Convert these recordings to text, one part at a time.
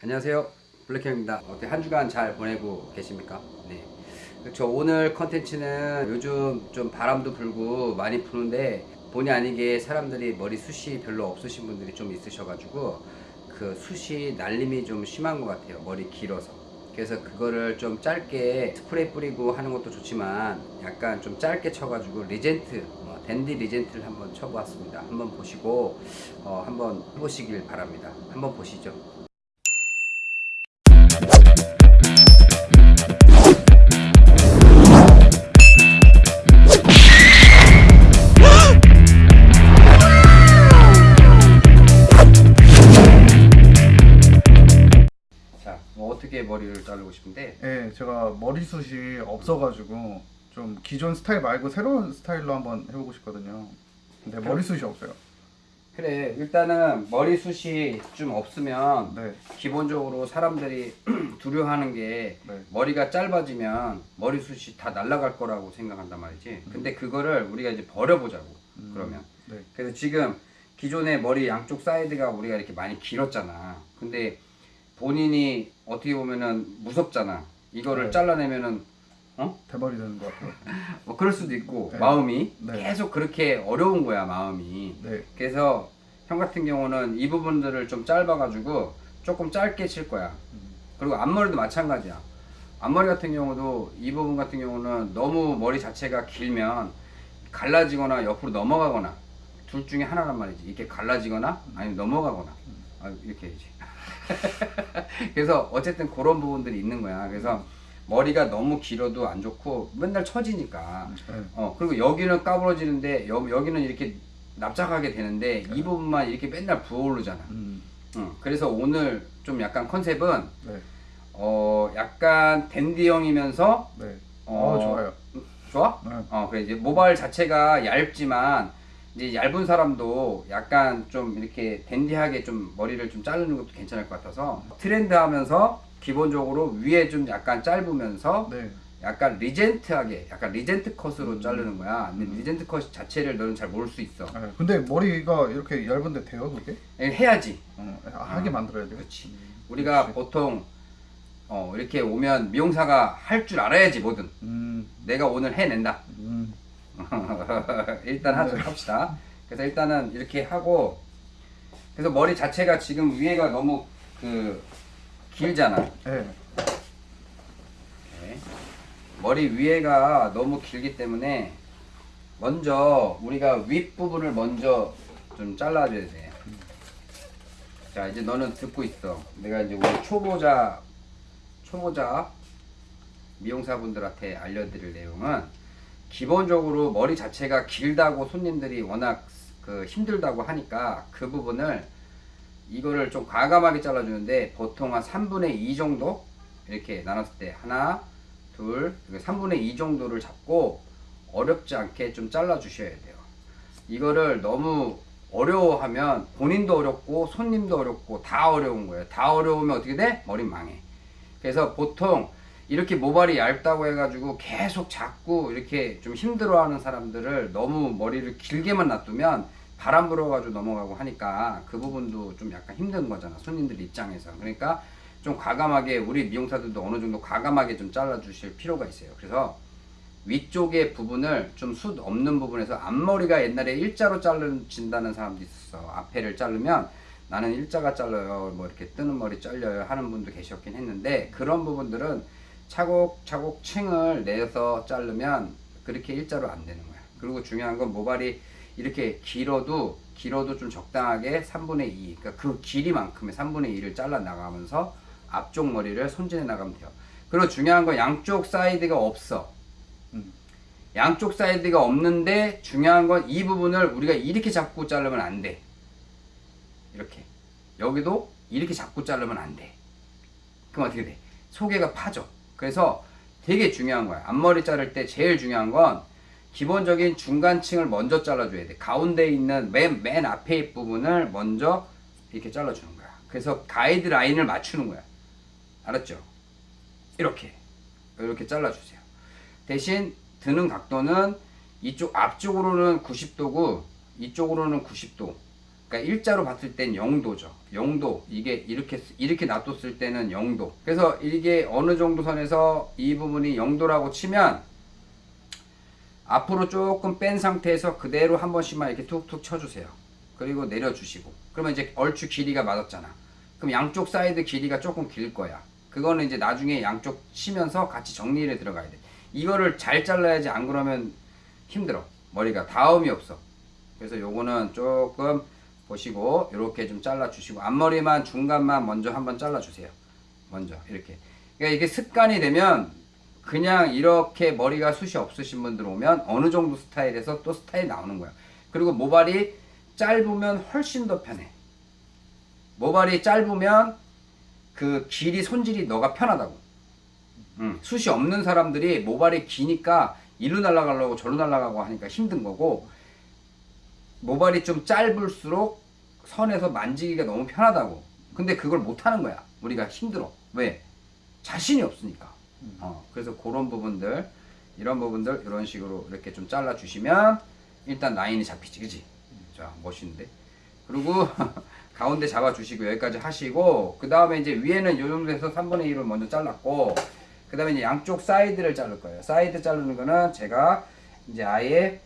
안녕하세요. 블랙형입니다. 어떻게 한 주간 잘 보내고 계십니까? 네. 저 오늘 컨텐츠는 요즘 좀 바람도 불고 많이 부는데 본의 아니게 사람들이 머리 숱이 별로 없으신 분들이 좀 있으셔가지고 그 숱이 날림이 좀 심한 것 같아요. 머리 길어서. 그래서 그거를 좀 짧게 스프레이 뿌리고 하는 것도 좋지만 약간 좀 짧게 쳐가지고 regent 어, 댄디 regent를 한번 쳐보았습니다. 한번 보시고 어, 한번 해보시길 바랍니다. 한번 보시죠 뭐 어떻게 머리를 자르고 싶은데? 예, 제가 머리숱이 없어가지고 좀 기존 스타일 말고 새로운 스타일로 한번 해보고 싶거든요. 근데 머리숱이 없어요. 그래 일단은 머리숱이 좀 없으면 네, 기본적으로 사람들이 두려워하는 게 네. 머리가 짧아지면 머리숱이 다 날아갈 거라고 생각한단 말이지. 근데 그거를 우리가 이제 버려보자고 음, 그러면. 네, 그래서 지금 기존의 머리 양쪽 사이드가 우리가 이렇게 많이 길었잖아. 근데 본인이 어떻게 보면은 무섭잖아 이거를 네. 잘라내면은 대머리 되는 것 같아요. 뭐 그럴 수도 있고 네. 마음이 네. 계속 그렇게 어려운 거야 마음이 네, 그래서 형 같은 경우는 이 부분들을 좀 짧아가지고 조금 짧게 칠 거야. 음, 그리고 앞머리도 마찬가지야. 앞머리 같은 경우도 이 부분 같은 경우는 너무 머리 자체가 길면 갈라지거나 옆으로 넘어가거나 둘 중에 하나란 말이지. 이렇게 갈라지거나 아니면 넘어가거나 아, 이렇게 해야지. 그래서 어쨌든 그런 부분들이 있는 거야. 그래서 머리가 너무 길어도 안 좋고 맨날 처지니까 네, 어 그리고 여기는 까부러지는데 여, 여기는 이렇게 납작하게 되는데 이 부분만 이렇게 맨날 부어오르잖아 음, 응. 그래서 오늘 좀 약간 컨셉은 네, 어 약간 댄디형이면서 네. 어, 어, 좋아요. 좋아? 네. 어 그래 이제 모발 자체가 얇지만 이제 얇은 사람도 약간 좀 이렇게 댄디하게 좀 머리를 좀 자르는 것도 괜찮을 것 같아서 트렌드 하면서 기본적으로 위에 좀 약간 짧으면서 네, 약간 regent하게 약간 regent 컷으로 음. 자르는 거야 근데 음. regent 컷 자체를 너는 잘 모를 수 있어 네. 근데 머리가 이렇게 얇은데 돼요, 그게? 해야지 어, 하게 만들어야 돼요. 그렇지 우리가 그렇지. 보통 어 이렇게 오면 미용사가 할 줄 알아야지 뭐든 음, 내가 오늘 해낸다 음, 일단 하죠 네. 합시다 그래서 일단은 이렇게 하고 그래서 머리 자체가 지금 위에가 너무 그 길잖아 네, 네. 머리 위에가 너무 길기 때문에 먼저 우리가 윗부분을 먼저 좀 잘라줘야 돼. 자 이제 너는 듣고 있어. 내가 이제 우리 초보자 초보자 미용사분들한테 알려드릴 내용은 기본적으로 머리 자체가 길다고 손님들이 워낙 그 힘들다고 하니까 그 부분을 이거를 좀 과감하게 잘라주는데 보통 한 3분의 2 정도? 이렇게 나눴을 때 하나 둘 그리고 3분의 2 정도를 잡고 어렵지 않게 좀 잘라 주셔야 돼요. 이거를 너무 어려워하면 본인도 어렵고 손님도 어렵고 다 어려운 거예요. 다 어려우면 어떻게 돼? 머리 망해. 그래서 보통 이렇게 모발이 얇다고 해가지고 계속 자꾸 이렇게 좀 힘들어하는 사람들을 너무 머리를 길게만 놔두면 바람 불어가지고 넘어가고 하니까 그 부분도 좀 약간 힘든 거잖아 손님들 입장에서. 그러니까 좀 과감하게 우리 미용사들도 어느 정도 과감하게 좀 잘라 주실 필요가 있어요. 그래서 위쪽의 부분을 좀 숱 없는 부분에서 앞머리가 옛날에 일자로 자르진다는 사람도 있었어. 앞에를 자르면 나는 일자가 잘라요 뭐 이렇게 뜨는 머리 잘려요 하는 분도 계셨긴 했는데 그런 부분들은 차곡차곡 층을 내서 자르면 그렇게 일자로 안 되는 거야 그리고 중요한 건 모발이 이렇게 길어도 길어도 좀 적당하게 3분의 2 그러니까 그 길이만큼의 3분의 2를 잘라 나가면서 앞쪽 머리를 손질해 나가면 돼요 그리고 중요한 건 양쪽 사이드가 없어 음, 양쪽 사이드가 없는데 중요한 건 이 부분을 우리가 이렇게 잡고 자르면 안 돼. 이렇게. 여기도 이렇게 잡고 자르면 안 돼. 그럼 어떻게 돼? 소개가 파져. 그래서 되게 중요한 거야. 앞머리 자를 때 제일 중요한 건 기본적인 중간층을 먼저 잘라줘야 돼. 가운데 있는 맨, 맨 앞에 부분을 먼저 이렇게 잘라주는 거야. 그래서 가이드 라인을 맞추는 거야. 알았죠? 이렇게. 이렇게 잘라주세요. 대신 드는 각도는 이쪽 앞쪽으로는 90도고 이쪽으로는 90도 그러니까 일자로 봤을 땐 0도죠. 0도. 이게 이렇게 이렇게 놔뒀을 때는 0도. 그래서 이게 어느 정도 선에서 이 부분이 0도라고 치면 앞으로 조금 뺀 상태에서 그대로 한 번씩만 이렇게 툭툭 쳐주세요. 그리고 내려주시고. 그러면 이제 얼추 길이가 맞았잖아. 그럼 양쪽 사이드 길이가 조금 길 거야. 그거는 이제 나중에 양쪽 치면서 같이 정리를 들어가야 돼. 이거를 잘 잘라야지 안 그러면 힘들어. 머리가 다음이 없어. 그래서 요거는 조금 보시고 이렇게 좀 잘라 주시고 앞머리만 중간만 먼저 한번 잘라 주세요. 먼저 이렇게. 그러니까 이게 습관이 되면 그냥 이렇게 머리가 숱이 없으신 분들 오면 어느 정도 스타일에서 또 스타일 나오는 거야. 그리고 모발이 짧으면 훨씬 더 편해. 모발이 짧으면 그 길이 손질이 너가 편하다고. 음, 숱이 없는 사람들이 모발이 기니까 이리로 날아가려고 저리로 날아가고 하니까 힘든 거고 모발이 좀 짧을수록 선에서 만지기가 너무 편하다고. 근데 그걸 못 하는 거야. 우리가 힘들어. 왜? 자신이 없으니까. 어, 그래서 그런 부분들, 이런 부분들 이런 식으로 이렇게 좀 잘라 주시면 일단 라인이 잡히지, 그지? 자, 멋있는데. 그리고 가운데 잡아 주시고 여기까지 하시고 그 다음에 이제 위에는 요 정도에서 3분의 1을 먼저 잘랐고 그 다음에 이제 양쪽 사이드를 자를 거예요. 사이드 자르는 거는 제가 이제 아예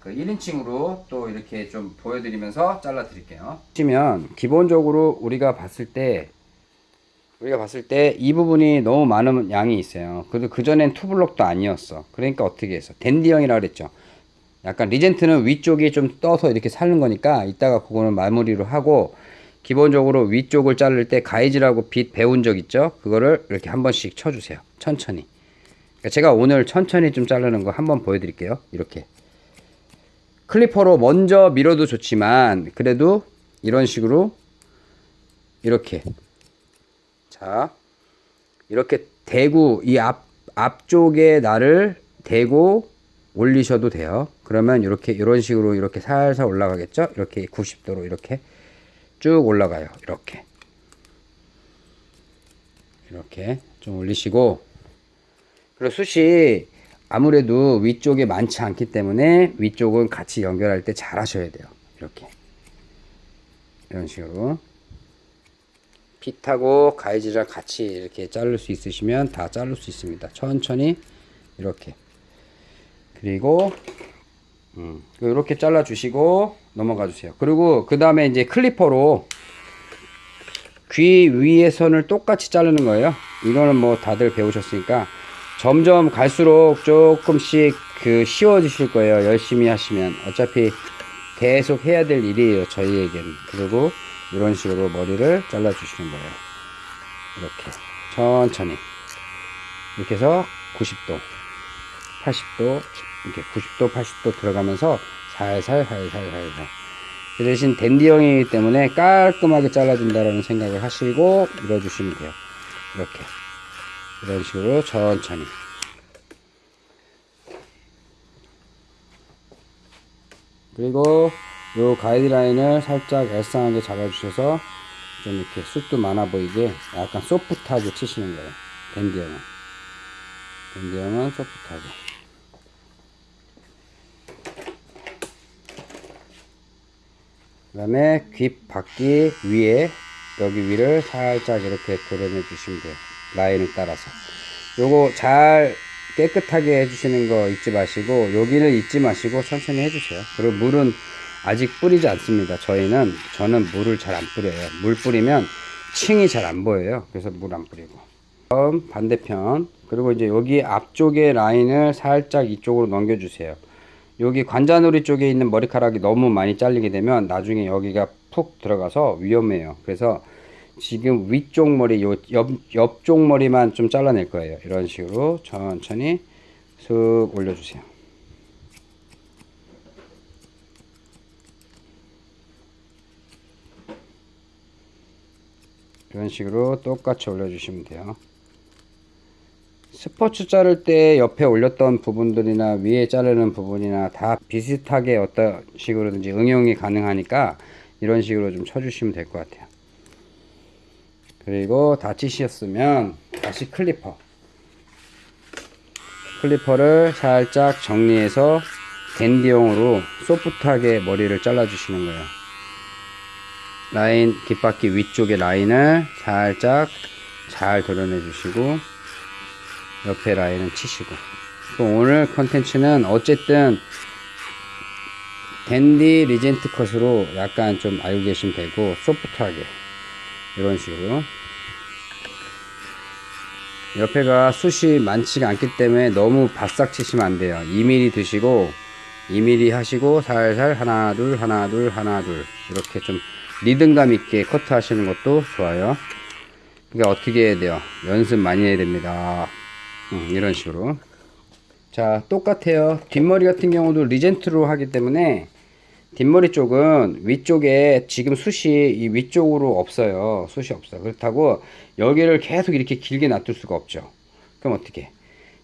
그 1인칭으로 또 이렇게 좀 보여드리면서 잘라 드릴게요. 보시면 기본적으로 우리가 봤을 때 우리가 봤을 때 이 부분이 너무 많은 양이 있어요. 그래도 그전엔 two block도 아니었어. 그러니까 어떻게 했어? 댄디형이라 그랬죠. 약간 regent는 위쪽이 좀 떠서 이렇게 살는 거니까 이따가 그거는 마무리로 하고 기본적으로 위쪽을 자를 때 가이드라고 빛 배운 적 있죠? 그거를 이렇게 한 번씩 쳐주세요. 천천히. 그러니까 제가 오늘 천천히 좀 자르는 거 한번 보여드릴게요. 이렇게. clipper로 먼저 밀어도 좋지만 그래도 이런 식으로 이렇게 자 이렇게 대고 이 앞 앞쪽에 나를 대고 올리셔도 돼요. 그러면 이렇게 이런 식으로 이렇게 살살 올라가겠죠? 이렇게 90도로 이렇게 쭉 올라가요. 이렇게 이렇게 좀 올리시고 그리고 숱이 아무래도 위쪽에 많지 않기 때문에 위쪽은 같이 연결할 때 잘 하셔야 돼요. 이렇게 이런 식으로 핏하고 가이즈랑 같이 이렇게 자를 수 있으시면 다 자를 수 있습니다. 천천히 이렇게 그리고 음, 이렇게 잘라 주시고 넘어가 주세요. 그리고 그 다음에 이제 클리퍼로 귀 위에 선을 똑같이 자르는 거예요. 이거는 뭐 다들 배우셨으니까 점점 갈수록 조금씩 그 쉬워지실 거예요. 열심히 하시면 어차피 계속 해야 될 일이에요. 저희에겐 그리고 이런 식으로 머리를 잘라 주시는 거예요. 이렇게 천천히 이렇게 해서 90도 80도 이렇게 90도 80도 들어가면서 살살 살살 살살 그 대신 댄디형이기 때문에 깔끔하게 잘라준다라는 생각을 하시고 밀어주시면 돼요 이렇게 이런 식으로 천천히. 그리고 요 가이드라인을 살짝 엘상하게 잡아주셔서 좀 이렇게 숱도 많아 보이게 약간 소프트하게 치시는 거예요. 댄디형은. 댄디형은 소프트하게. 그 다음에 귀 바퀴 위에 여기 위를 살짝 이렇게 도려내 주시면 돼요 라인을 따라서. 요거 잘 깨끗하게 해주시는 거 잊지 마시고 여기를 잊지 마시고 천천히 해주세요. 그리고 물은 아직 뿌리지 않습니다. 저희는 저는 물을 잘 안 뿌려요. 물 뿌리면 층이 잘 안 보여요. 그래서 물 안 뿌리고. 다음 반대편. 그리고 이제 여기 앞쪽에 라인을 살짝 이쪽으로 넘겨 주세요. 여기 관자놀이 쪽에 있는 머리카락이 너무 많이 잘리게 되면 나중에 여기가 푹 들어가서 위험해요. 그래서 지금 위쪽 머리, 요 옆, 옆쪽 머리만 좀 잘라낼 거예요. 이런 식으로 천천히 슥 올려주세요. 이런 식으로 똑같이 올려주시면 돼요. 스포츠 자를 때 옆에 올렸던 부분들이나 위에 자르는 부분이나 다 비슷하게 어떤 식으로든지 응용이 가능하니까 이런 식으로 좀 쳐주시면 될 것 같아요. 그리고 다 치셨으면 다시 clipper. clipper를 살짝 정리해서 댄디용으로 소프트하게 머리를 잘라 주시는 거예요. 라인 귓바퀴 위쪽에 라인을 살짝 잘 도려내 주시고 옆에 라인은 치시고 또 오늘 컨텐츠는 어쨌든 댄디 regent 컷으로 약간 좀 알고 계시면 되고 소프트하게 이런 식으로 옆에가 숱이 많지가 않기 때문에 너무 바싹 치시면 안 돼요. 2mm 드시고 2mm 하시고 살살 하나 둘 하나 둘 하나 둘. 이렇게 좀 리듬감 있게 커트 하시는 것도 좋아요. 그러니까 어떻게 해야 돼요? 연습 많이 해야 됩니다. 음, 이런 식으로. 자 똑같아요. 뒷머리 같은 경우도 리젠트로 하기 때문에 뒷머리 쪽은 위쪽에 지금 숱이 이 위쪽으로 없어요. 숱이 없어 그렇다고 여기를 계속 이렇게 길게 놔둘 수가 없죠. 그럼 어떻게?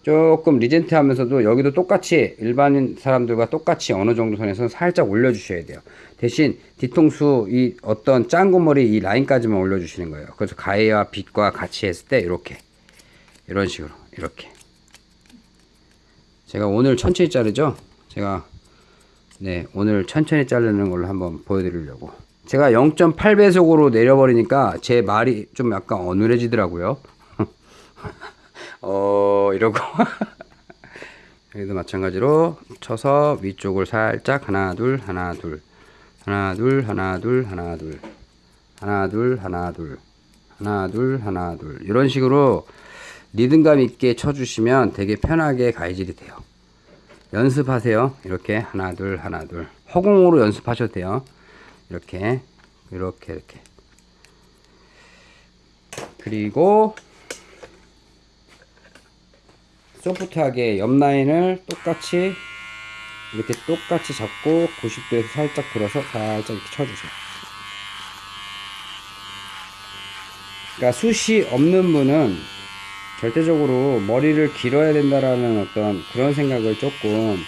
조금 리젠트 하면서도 여기도 똑같이 일반인 사람들과 똑같이 어느 정도 선에서 살짝 올려 주셔야 돼요. 대신 뒤통수 이 어떤 짱구머리 이 라인까지만 올려 주시는 거예요. 그래서 가위와 빗과 같이 했을 때 이렇게. 이런 식으로. 이렇게. 제가 오늘 천천히 자르죠? 제가 네 오늘 천천히 자르는 걸로 한번 보여드리려고. 제가 0.8배속으로 내려버리니까 제 말이 좀 약간 어눌해지더라고요. 어 이러고. 여기도 마찬가지로 쳐서 위쪽을 살짝 하나 둘 하나 둘. 하나 둘 하나 둘 하나 둘. 하나 둘 하나 둘. 하나 둘 하나 둘. 이런 식으로 리듬감 있게 쳐주시면 되게 편하게 가이질이 돼요 연습하세요. 이렇게 하나 둘 하나 둘. 허공으로 연습하셔도 돼요. 이렇게 이렇게 이렇게. 그리고 소프트하게 옆 라인을 똑같이 이렇게 똑같이 잡고 90도에서 살짝 들어서 살짝 이렇게 쳐주세요. 그러니까 숱이 없는 분은 절대적으로 머리를 길어야 된다라는 어떤 그런 생각을 조금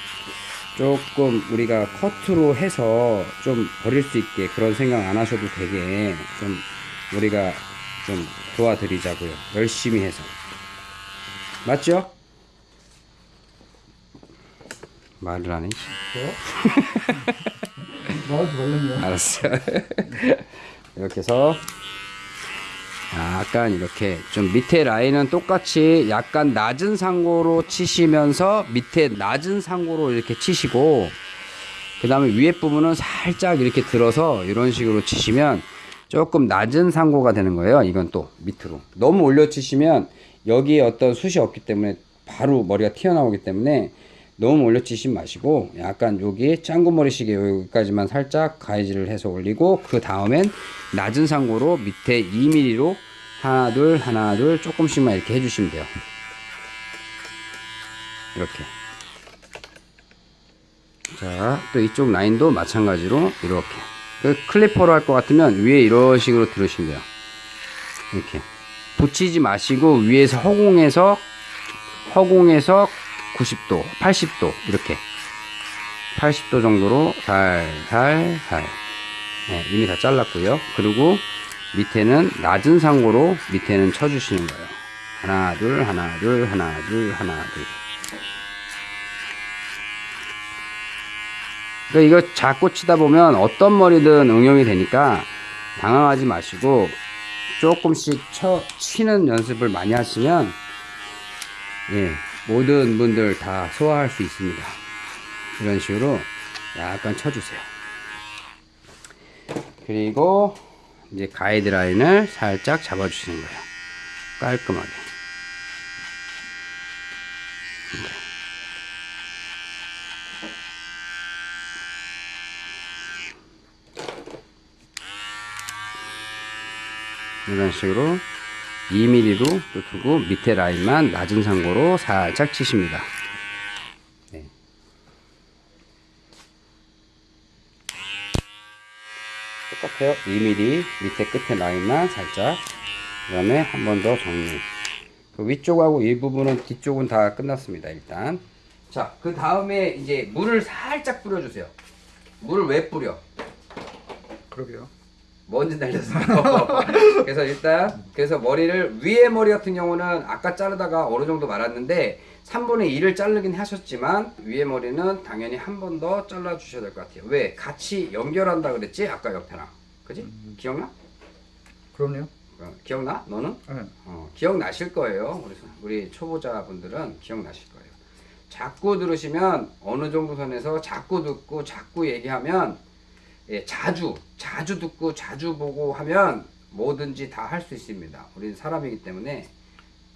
조금 우리가 커트로 해서 좀 버릴 수 있게 그런 생각 안 하셔도 되게 좀 우리가 좀 도와드리자고요. 열심히 해서. 맞죠? 말을 안 해. 나오지 말랬네요. 알았어. 이렇게 해서 약간 이렇게 좀 밑에 라인은 똑같이 약간 낮은 상고로 치시면서 밑에 낮은 상고로 이렇게 치시고 그 다음에 위에 부분은 살짝 이렇게 들어서 이런 식으로 치시면 조금 낮은 상고가 되는 거예요. 이건 또 밑으로 너무 올려 치시면 여기에 어떤 숱이 없기 때문에 바로 머리가 튀어나오기 때문에 너무 올려 치시지 마시고 약간 여기 짱구머리식의 여기까지만 살짝 가이질을 해서 올리고 그 다음엔 낮은 상고로 밑에 2mm로 하나 둘 하나 둘 조금씩만 이렇게 해주시면 돼요. 이렇게. 자 또 이쪽 라인도 마찬가지로 이렇게. 그 클리퍼로 할 것 같으면 위에 이런 식으로 들으시면 돼요. 이렇게. 붙이지 마시고 위에서 허공에서 허공에서 90도, 80도 이렇게 80도 정도로 살살살 네, 이미 다 잘랐고요. 그리고 밑에는 낮은 상고로 밑에는 쳐주시는 거예요. 하나 둘 하나 둘 하나 둘 하나 둘. 그러니까 이거 자꾸 치다 보면 어떤 머리든 응용이 되니까 당황하지 마시고 조금씩 쳐 치는 연습을 많이 하시면 예, 모든 분들 다 소화할 수 있습니다. 이런 식으로 약간 쳐주세요. 그리고 이제 가이드라인을 살짝 잡아주시는 거예요. 깔끔하게. 이런 식으로 2mm로 또 두고 밑에 라인만 낮은 상고로 살짝 치십니다. 네. 똑같아요. 2mm 밑에 끝에 라인만 살짝 그 다음에 한 번 더 정리 그 위쪽하고 일부분은 뒤쪽은 다 끝났습니다. 일단 자그 다음에 이제 물을 살짝 뿌려주세요. 물을 왜 뿌려? 그러게요. 먼지 날렸어. 그래서 일단 그래서 머리를 위에 머리 같은 경우는 아까 자르다가 어느 정도 말았는데 3분의 2를 자르긴 하셨지만 위에 머리는 당연히 한 번 더 잘라 주셔야 될 것 같아요. 왜? 같이 연결한다 그랬지? 아까 옆에랑. 그지? 음. 기억나? 그럼요. 어, 기억나? 너는? 네. 어, 기억나실 거예요. 우리, 우리 초보자분들은 기억나실 거예요. 자꾸 들으시면 어느 정도 선에서 자꾸 듣고 자꾸 얘기하면 예, 자주 자주 듣고 자주 보고 하면 뭐든지 다 할 수 있습니다. 우리는 사람이기 때문에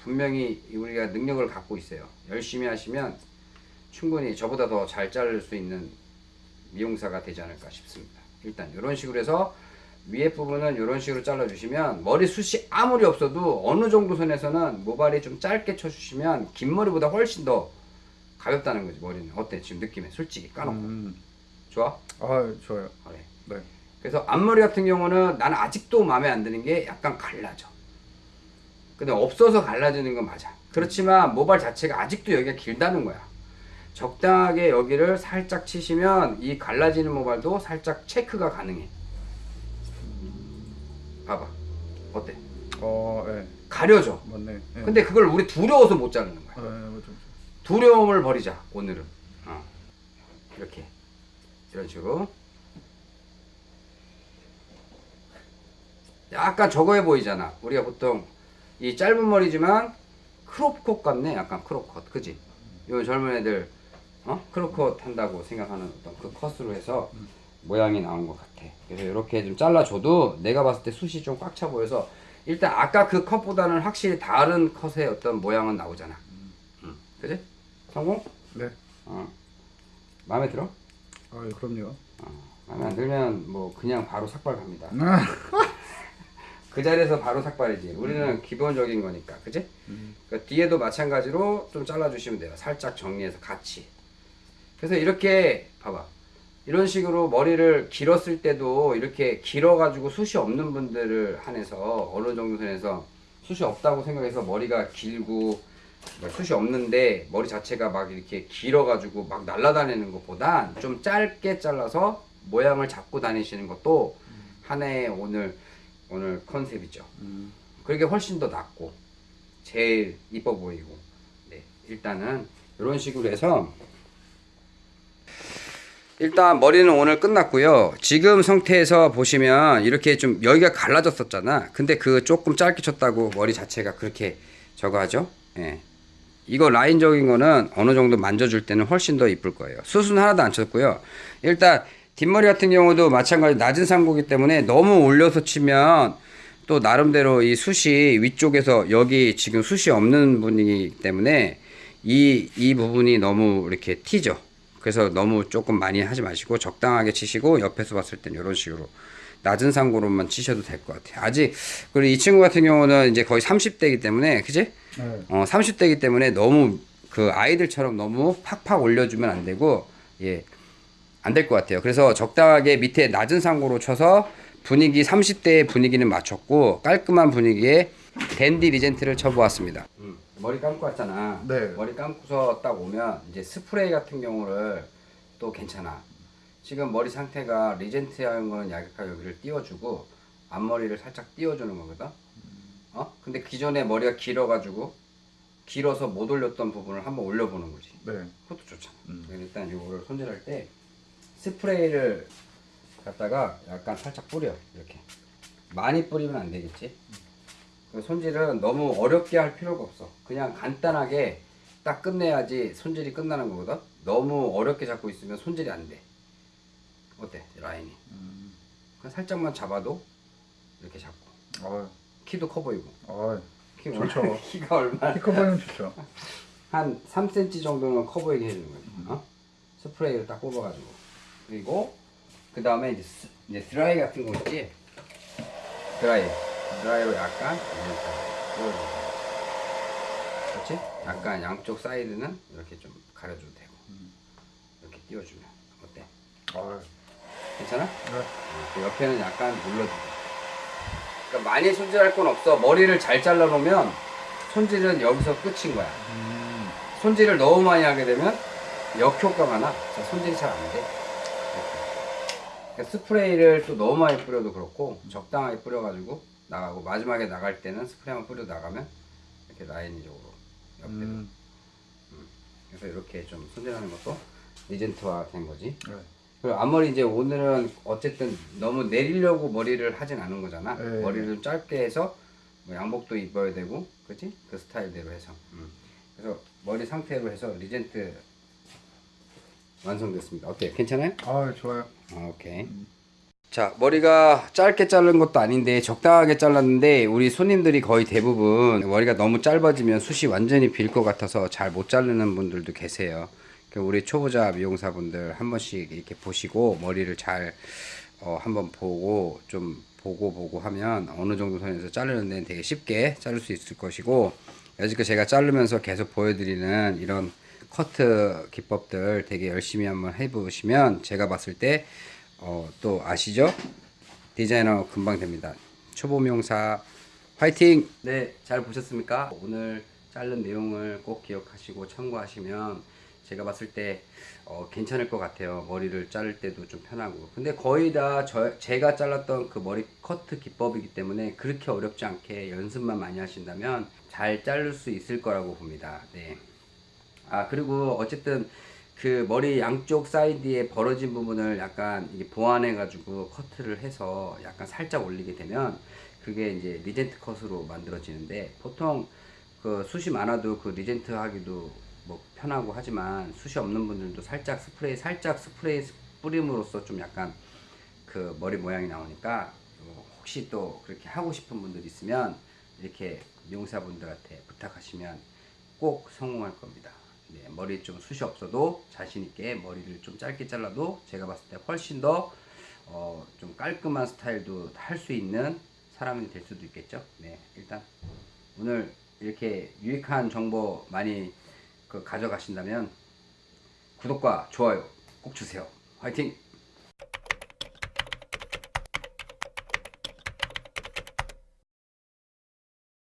분명히 우리가 능력을 갖고 있어요. 열심히 하시면 충분히 저보다 더 잘 자를 수 있는 미용사가 되지 않을까 싶습니다. 일단 이런 식으로 해서 위에 부분은 이런 식으로 잘라주시면 머리숱이 아무리 없어도 어느 정도 선에서는 모발이 좀 짧게 쳐주시면 긴 머리보다 훨씬 더 가볍다는 거지 머리는 어때 지금 느낌에 솔직히 까놓고 음. 좋아? 아 좋아요. 그래. 네. 그래서 앞머리 같은 경우는 나는 아직도 마음에 안 드는 게 약간 갈라져. 근데 없어서 갈라지는 건 맞아. 그렇지만 모발 자체가 아직도 여기가 길다는 거야. 적당하게 여기를 살짝 치시면 이 갈라지는 모발도 살짝 체크가 가능해. 봐봐. 어때? 어, 예. 가려져. 맞네. 예. 근데 그걸 우리 두려워서 못 자르는 거야. 아, 예, 맞죠. 두려움을 버리자 오늘은 어. 이렇게 이런 식으로 약간 저거해 보이잖아 우리가 보통 이 짧은 머리지만 크롭컷 같네 약간 크롭컷 그지 요 젊은 애들 어 크롭컷 한다고 생각하는 어떤 그 컷으로 해서 모양이 나온 것 같아 그래서 이렇게 좀 잘라줘도 내가 봤을 때 숱이 좀 꽉 차 보여서 일단 아까 그 컷보다는 확실히 다른 컷의 어떤 모양은 나오잖아 음. 그지? 성공? 네. 어. 마음에 들어? 아, 예, 그럼요. 어. 마음에 안 들면 뭐 그냥 바로 삭발 갑니다. 아. 그 자리에서 바로 삭발이지. 우리는 기본적인 거니까, 그지? 음. 그러니까 뒤에도 마찬가지로 좀 잘라주시면 돼요. 살짝 정리해서 같이. 그래서 이렇게 봐봐. 이런 식으로 머리를 길었을 때도 이렇게 길어가지고 숱이 없는 분들을 한해서 어느 정도 선에서 숱이 없다고 생각해서 머리가 길고 뭐 숱이 없는데 머리 자체가 막 이렇게 길어가지고 막 날아다니는 것보단 좀 짧게 잘라서 모양을 잡고 다니시는 것도 하나의 오늘 오늘 컨셉이죠. 음. 그게 훨씬 더 낫고 제일 이뻐 보이고 네 일단은 이런 식으로 해서 일단 머리는 오늘 끝났고요 지금 상태에서 보시면 이렇게 좀 여기가 갈라졌었잖아 근데 그 조금 짧게 쳤다고 머리 자체가 그렇게 저거 하죠 예. 이거 라인적인 거는 어느 정도 만져줄 때는 훨씬 더 이쁠 거예요 숱은 하나도 안 쳤고요 일단 뒷머리 같은 경우도 마찬가지 낮은 상고기 때문에 너무 올려서 치면 또 나름대로 이 숱이 위쪽에서 여기 지금 숱이 없는 분이기 때문에 이, 이 부분이 너무 이렇게 튀죠. 그래서 너무 조금 많이 하지 마시고 적당하게 치시고 옆에서 봤을 땐 이런 식으로 낮은 상고로만 치셔도 될 것 같아요. 아직 그리고 이 친구 같은 경우는 이제 거의 30대이기 때문에 그지? 네. 어, 30대이기 때문에 너무 그 아이들처럼 너무 팍팍 올려주면 안 되고 예. 안 될 것 같아요. 그래서 적당하게 밑에 낮은 상고로 쳐서 분위기 30대의 분위기는 맞췄고 깔끔한 분위기에 댄디 리젠트를 쳐보았습니다. 머리 감고 왔잖아. 네. 머리 감고서 딱 오면 이제 스프레이 같은 경우를 또 괜찮아. 지금 머리 상태가 리젠트한 거는 약간 여기를 띄워주고 앞머리를 살짝 띄워주는 거거든. 어? 근데 기존에 머리가 길어가지고 길어서 못 올렸던 부분을 한번 올려보는 거지. 네. 그것도 좋잖아. 음. 일단 이거를 손질할 때 스프레이를 갖다가 약간 살짝 뿌려 이렇게 많이 뿌리면 안 되겠지. 그 손질은 너무 어렵게 할 필요가 없어. 그냥 간단하게 딱 끝내야지 손질이 끝나는 거거든. 너무 어렵게 잡고 있으면 손질이 안 돼. 어때 라인이? 음. 그냥 살짝만 잡아도 이렇게 잡고 아, 키도 커 보이고 아, 키 좋죠. 키가 얼마? 키 커버는 좋죠. 한 3cm 정도는 커 보이게 해주는 거지. 어? 스프레이를 딱 뽑아가지고. 그리고, 그 다음에 이제, 스- 이제 드라이 같은 거 있지? 드라이. 드라이로 약간, 이렇게. 그렇지? 약간 양쪽 사이드는 이렇게 좀 가려줘도 되고. 이렇게 띄워주면. 어때? 아, 괜찮아? 네. 어, 그 옆에는 약간 눌러주고. 그러니까 많이 손질할 건 없어. 머리를 잘 잘라놓으면 손질은 여기서 끝인 거야. 음. 손질을 너무 많이 하게 되면 역효과가 나. 자, 손질이 잘 안 돼. 그러니까 스프레이를 또 너무 많이 뿌려도 그렇고 적당하게 뿌려가지고 나가고 마지막에 나갈 때는 스프레이만 뿌려 나가면 이렇게 라인적으로 옆에도. 음. 그래서 이렇게 좀 손질하는 것도 리젠트화 된 거지. 네. 앞머리 이제 오늘은 어쨌든 너무 내리려고 머리를 하진 않은 거잖아. 네. 머리를 좀 짧게 해서 뭐 양복도 입어야 되고, 그렇지? 그 스타일대로 해서. 음. 그래서 머리 상태로 해서 리젠트 완성됐습니다. 어때? 괜찮아요? 아 좋아요. 아, 오케이. 자, 머리가 짧게 자른 것도 아닌데 적당하게 잘랐는데 우리 손님들이 거의 대부분 머리가 너무 짧아지면 숱이 완전히 빌 것 같아서 잘 못 자르는 분들도 계세요. 그러니까 우리 초보자 미용사분들 한 번씩 이렇게 보시고 머리를 잘 어, 한번 보고 좀 보고 보고 하면 어느 정도 선에서 자르는 데는 되게 쉽게 자를 수 있을 것이고 여지껏 제가 자르면서 계속 보여드리는 이런 커트 기법들 되게 열심히 한번 해보시면 제가 봤을 때 어, 또 아시죠? 디자이너 금방 됩니다. 초보 미용사 화이팅! 네, 잘 보셨습니까? 오늘 자른 내용을 꼭 기억하시고 참고하시면 제가 봤을 때 어, 괜찮을 것 같아요. 머리를 자를 때도 좀 편하고. 근데 거의 다 저, 제가 잘랐던 그 머리 커트 기법이기 때문에 그렇게 어렵지 않게 연습만 많이 하신다면 잘 자를 수 있을 거라고 봅니다. 네. 아 그리고 어쨌든 그 머리 양쪽 사이드에 벌어진 부분을 약간 보완해 가지고 커트를 해서 약간 살짝 올리게 되면 그게 이제 리젠트 컷으로 만들어지는데 보통 그 숱이 많아도 그 리젠트 하기도 뭐 편하고 하지만 숱이 없는 분들도 살짝 스프레이 살짝 스프레이 뿌림으로써 좀 약간 그 머리 모양이 나오니까 어, 혹시 또 그렇게 하고 싶은 분들 있으면 이렇게 미용사분들한테 부탁하시면 꼭 성공할 겁니다. 네, 머리 좀 숱이 없어도 자신 있게 머리를 좀 짧게 잘라도 제가 봤을 때 훨씬 더 어, 좀 깔끔한 스타일도 할 수 있는 사람이 될 수도 있겠죠. 네, 일단 오늘 이렇게 유익한 정보 많이 그 가져가신다면 구독과 좋아요 꼭 주세요. 화이팅!